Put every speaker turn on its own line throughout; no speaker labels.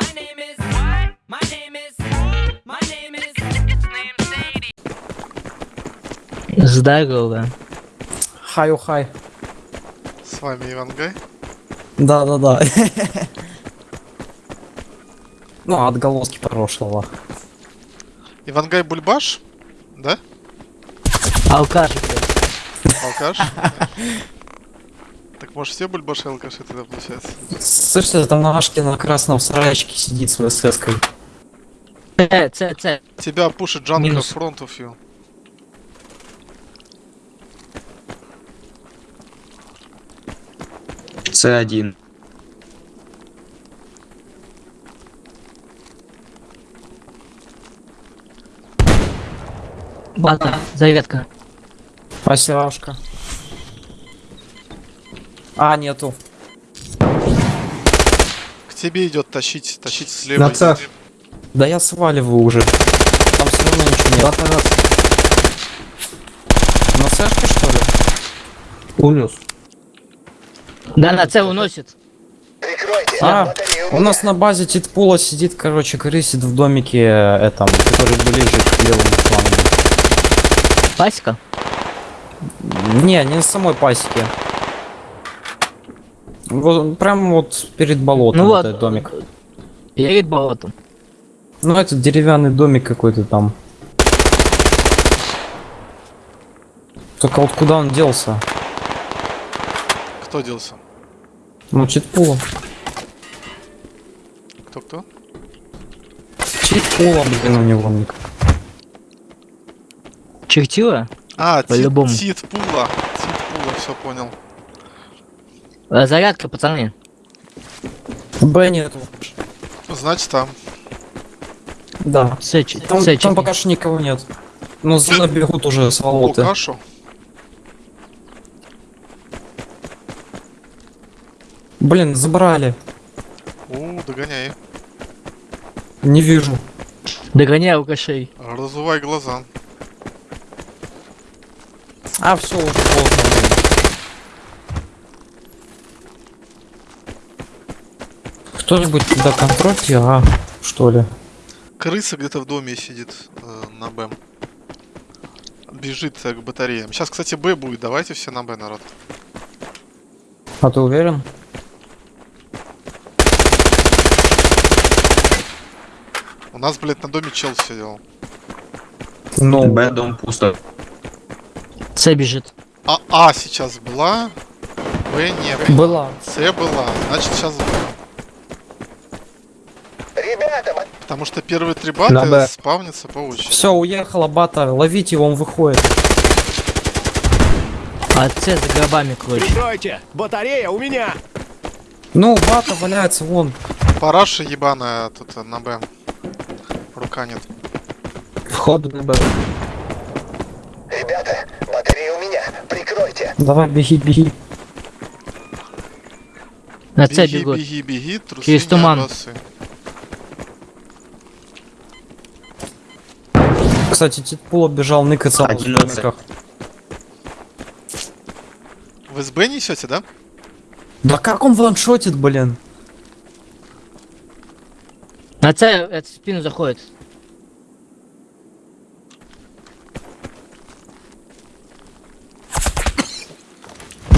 My name is what? My name is my name is it's named Sadie.
Здорово.
Хай, хай.
С вами Иван Гай.
Да, да, да. Ну, отголоски прошлого.
Иван Гай Бульбаш, да?
Алкаш.
Алкаш? Может все бульбаши алкаши тогда получается?
Слышите, там на Ашке на красном сарайчике сидит с ВСС-кой.
Це, це, це.
Тебя пушит
Минус.
фронт of you.
С1.
Бата, зарядка.
Спасибо. А, нету.
К тебе идет тащить, тащить слева.
На цех.
Да я сваливаю уже. Там все равно ничего нет. На сэшке, что ли?
Унес.
Да, на це уносит.
А, у нас на базе Титпула сидит, короче, крысит в домике э, этом, который ближе к левому флангу.
Пасека?
Не, не на самой пасеке. Вот, прям вот перед болотом
Ну
вот этот домик.
Перед болотом.
Ну, это деревянный домик какой-то там. Только вот куда он делся?
Кто делся?
Ну, Читпула.
Кто-кто?
Читпула, блин, у него ник.
Чертила?
А, Тит,
По-любому.
Тит Пула. Тит Пула, все понял.
Э, Зарядка, пацаны.
Б нету.
Значит там.
Да.
Це, чи-
Там,
це,
там пока что никого нет. Но за мной бегут уже с волоты.
Лукашу.
Блин, забрали.
У, догоняй.
Не вижу.
Догоняй алкашей.
Разувай глаза.
А, все, уже поздно. Кто-нибудь туда контрольте, а, что ли?
Крыса где-то в доме сидит э, на Б. Бежит э, к батареям. Сейчас, кстати, Б будет. Давайте все на Б, народ.
А ты уверен?
У нас, блядь, на доме чел сидел.
Ну,
Б, дом пусто.
Це біжить.
А А сейчас была, Б не было.
была.
С была, значит сейчас Б. Потому что первые три бата
Б.
спавнятся по очереди.
Все, уехала бата, ловите его, он выходит.
А це за гробами, короче.
Прикройте! Батарея у меня!
Ну, бата валяется вон.
Параша ебаная тут на Б. Рука нет.
Вход на Б.
Давай, беги, беги.
На
Беги,
бегут.
беги, беги, трусы
Через туман.
обосы.
Кстати, Титпул бежал ныкаться в домиках.
Вы с Б несете, да?
Да как он ваншотит, блин?
На це это, в спину заходит.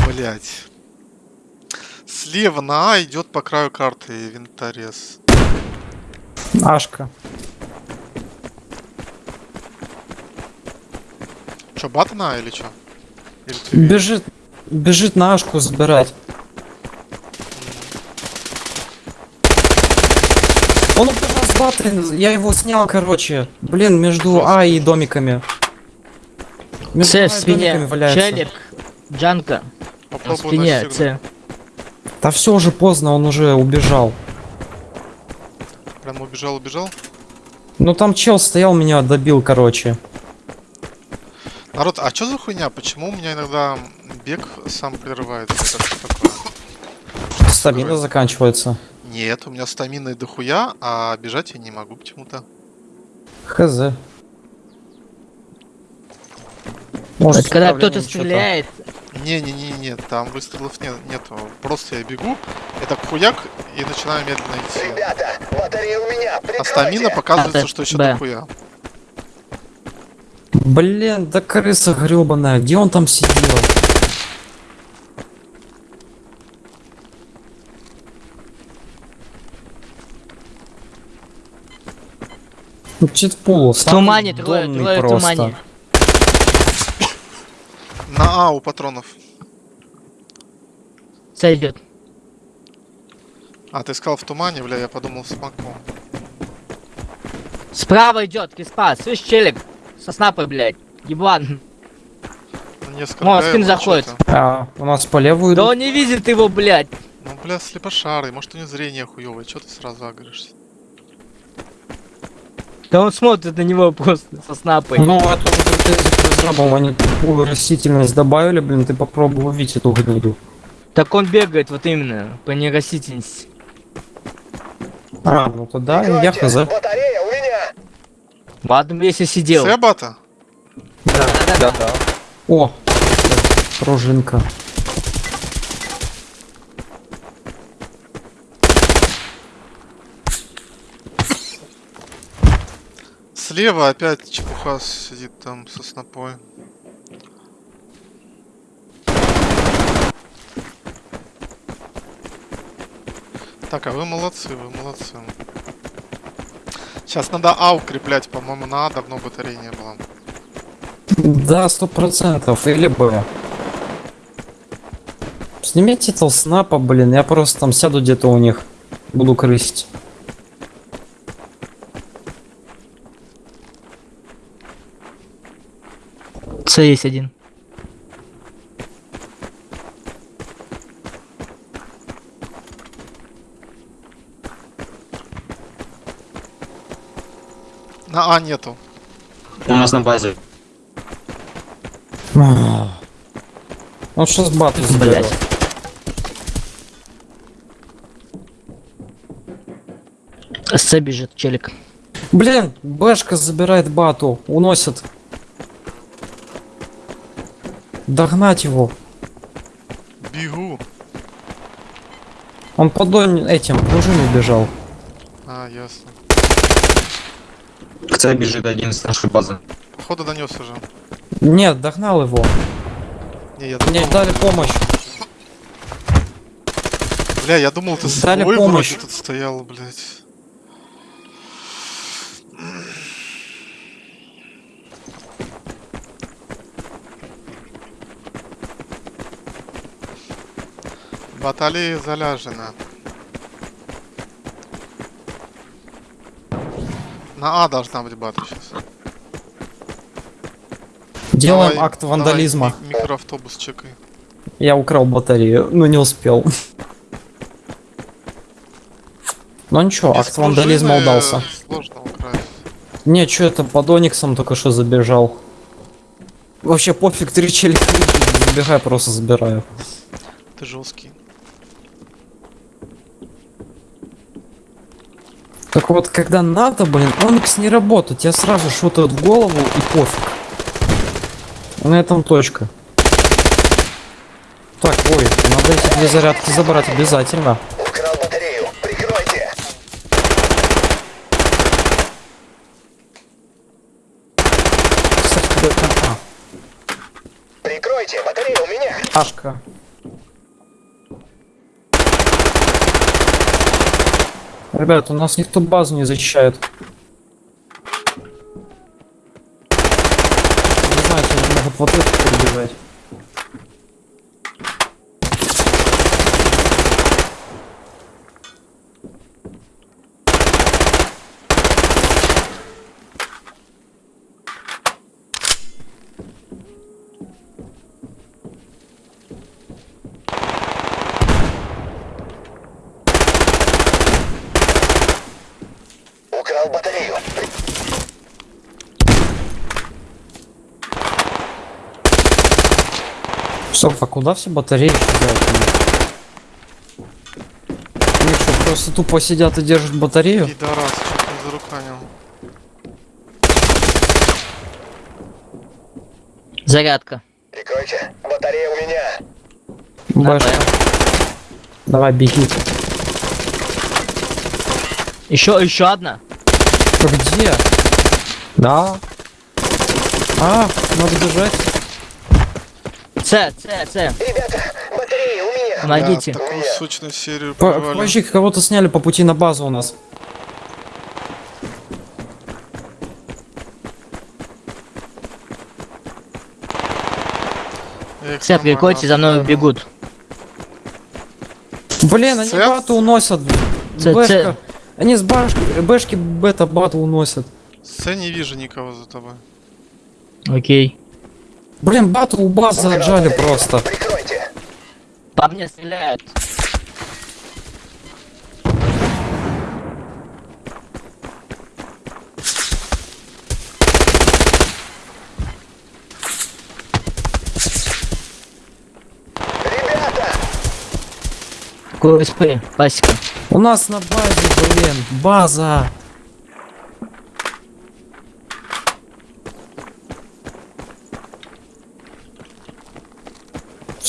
Блять. Слева на А идет по краю карты винторез.
Ашка.
Че, бата на или че? Или ты?
Бежит, бежит на Ашку забирать. Он убежал с баты, я его снял, короче. Блин, между А и домиками. Между
Це
А
в спине.
домиками валяется.
Челик. Джанка. На
Попробуй
спине. Це.
Да все уже поздно, он уже убежал.
Прям убежал, убежал.
Ну там чел стоял, меня добил, короче.
Народ, а что за хуйня? Почему у меня иногда бег сам прерывается? Это что такое?
Стамина заканчивается.
Нет, у меня стамины дохуя, а бежать я не могу почему-то.
Хз. Может,
Это когда кто-то стреляет,
Не-не-не-не, там выстрелов нет, нету. Просто я бегу, я так хуяк и начинаю медленно идти.
Ребята, батарея у меня.
А стамина показывается,
А,
что еще дохуя.
Блин, да крыса гребаная, где он там сидел? Ну, Читпул,
В тумане, трое, трое в тумане.
На А у патронов.
С идет.
А, ты сказал в тумане, бля, я подумал смоку.
Справа идет, киспа, слышь, челик? Со снапой, блядь. Еблан.
Ну, несколько
О, спин заходит.
А, у нас по левую
Да
идут.
он не видит его, блядь.
Ну, бля, слепошарый, может у него зрение хуёвое, чё ты сразу агришься?
Да он смотрит на него просто со снапой.
Ну, претензии к разрабам, они такую растительность добавили, блин, ты попробуй увидеть эту гниду.
Так он бегает вот именно по нерастительности.
А, ну тогда я хз.
Меня.
Ладно, если сидел.
Себата?
Да-да.
О, пружинка.
Слева опять чепуха сидит там со снопой. Так, а вы молодцы, вы молодцы. Сейчас надо А укреплять, по-моему, на А давно батареи не было.
Да, сто процентов, или Б. Снимите этого снапа, блин, я просто там сяду где-то у них, буду крысить.
С есть один.
На А нету.
У нас на базе.
Ах. Он сейчас бату заберет.
Блядь. С бежит челик.
Блин, Бэшка забирает бату, уносит. Догнать его.
Бегу.
Он под этим пружиной бежал.
А, ясно.
С бежит один с нашей базы.
Походу донес уже.
Нет, догнал его.
Не, я
Мне дали помощь.
Бля, я думал, ты
Дали
свой
помощь.
вроде тут стоял, блядь. Баталия заляжена. На А должна быть бата сейчас.
Делаем акт вандализма.
микроавтобус чекай.
Я украл батарею, но не успел. Ну ничего,
Без
акт вандализма удался.
Сложно украсть.
Не, что это под Ониксом только что забежал. Вообще пофиг, три челика забегай, просто забираю.
Ты жесткий.
Так вот, когда надо, блин, Оникс не работает, тебе сразу шутают в голову и пофиг. На этом точка. Так, ой, надо эти две зарядки забрать обязательно.
Украл батарею. Прикройте.
Кстати? А,
Прикройте. Батарея у меня.
Ашка. Ребят, у нас никто базу не защищает. Не знаю, они могут вот это перебежать.
Украл батарею.
Стоп, а куда все батареи исчезают? Они что, просто тупо сидят и держат батарею?
Пидорас, что ты заруканил.
Зарядка.
Прикройте. Батарея у меня.
Бэшка. Давай, беги.
Еще, еще одна.
Где? Да. А, надо бежать.
С, С, С.
Ребята, батарея у меня.
Помогите.
Да, такую сочную серию
кого-то сняли по пути на базу у нас.
Все, приходите, за мной бегут.
Блин, они
Цеп?
бату уносят.
Ц-
Бэшка.
ц-
Они с башки, бэшки бета бату уносят.
С не вижу никого за тобой.
Окей.
Блин, бату у базы
Украл
отжали просто.
Прикройте.
По мне стреляют.
Ребята,
КСП, пасека.
У нас на базе, блин, база.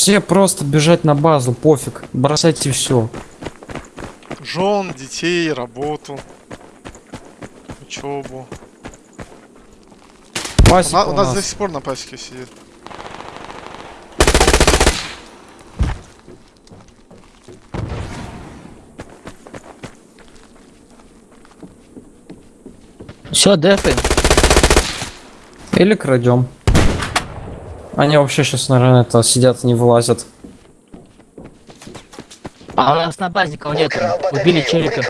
Все просто бежать на базу, пофиг, бросайте все.
Жен, детей, работу. Учебу.
Пасека
у
у
нас
нас.
до сих пор на пасеке сидит.
Все, дефы.
Или крадем. Они вообще сейчас, наверное, это сидят, не вылазят.
А у нас на базе никого нет. Убили челика.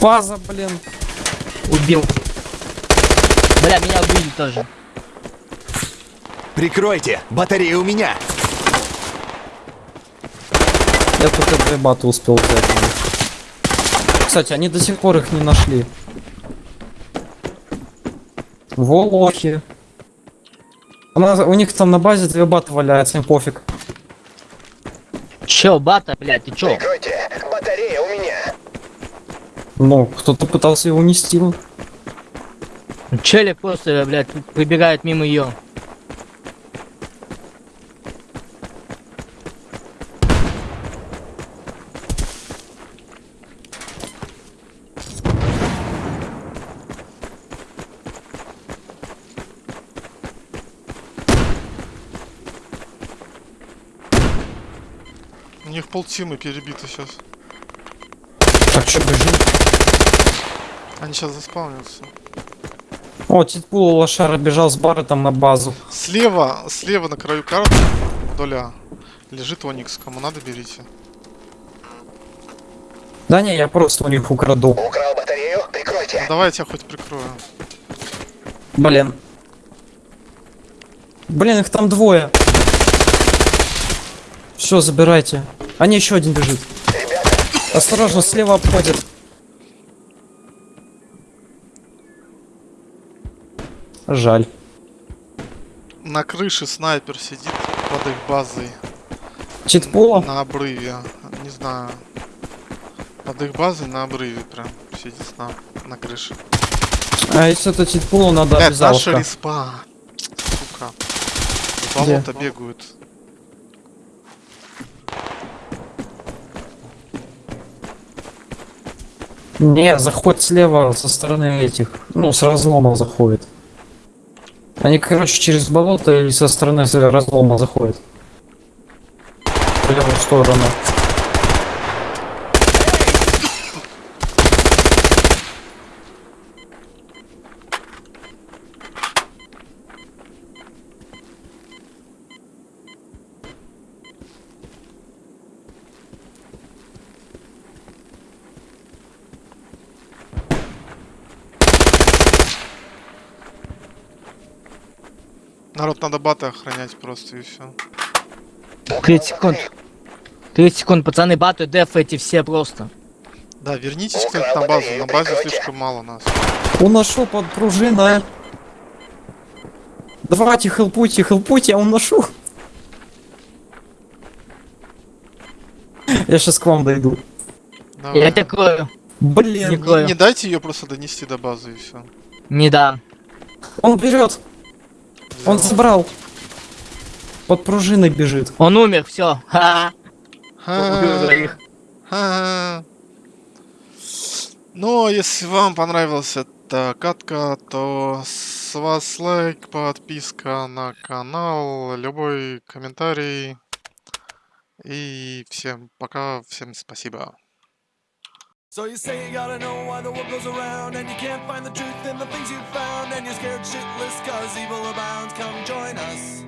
База, блин.
Убил. Бля, меня убили тоже.
Прикройте! Батарея у меня!
Я только две баты успел взять. Кстати, они до сих пор их не нашли. Волохи. У, нас- у них там на базе две баты валяются, им пофиг.
Чё, бата, блядь, ты чё?
Прикройте. Батарея у меня.
Ну, кто-то пытался его унести.
Челик просто, блядь, выбегает мимо ее.
Них полтимы перебиты сейчас.
Так что, бежим?
Они сейчас заспавнятся.
О, Титпул лошара бежал с бара там на базу.
Слева, слева на краю карты, вдоль А, лежит Оникс. Кому надо, берите.
Да не, я просто у них украду.
Украл батарею. Прикройте.
Давай я тебя хоть прикрою.
Блин. Блин, их там двое. Все, забирайте. А не, еще один бежит. Осторожно, слева обходит. Жаль.
На крыше снайпер сидит под их базой.
Читпула?
На обрыве. Не знаю. Под их базой на обрыве прям сидит на, на крыше.
А если это читпула, надо
Блядь, наша респа. Сука. В болото бегают.
Не, заход слева со стороны этих. Ну, с разлома заходит. Они, короче, через болото или со стороны разлома заходят. В левую сторону.
Народ, надо баты охранять просто и все.
30 секунд. 30 секунд, пацаны, баты, деф эти все просто.
Да, вернитесь кто-нибудь на базу. На базе слишком мало нас.
Уношу под пружиной. Давайте хелпуйте, хелпуйте, я уношу. Я сейчас к вам дойду.
Давай.
Я крою.
Блин,
Не
Не, не дайте ее просто донести до базы и все.
Не дам.
он берет, он забрал. Под пружиной бежит.
Он умер, все. Ха.
Ну, а если вам понравилась эта катка, то с вас лайк, подписка на канал, любой комментарий. И всем пока, всем спасибо.
So you say you gotta know why the world goes around And you can't find the truth in the things you've found And you're scared shitless cause evil abounds. Come join us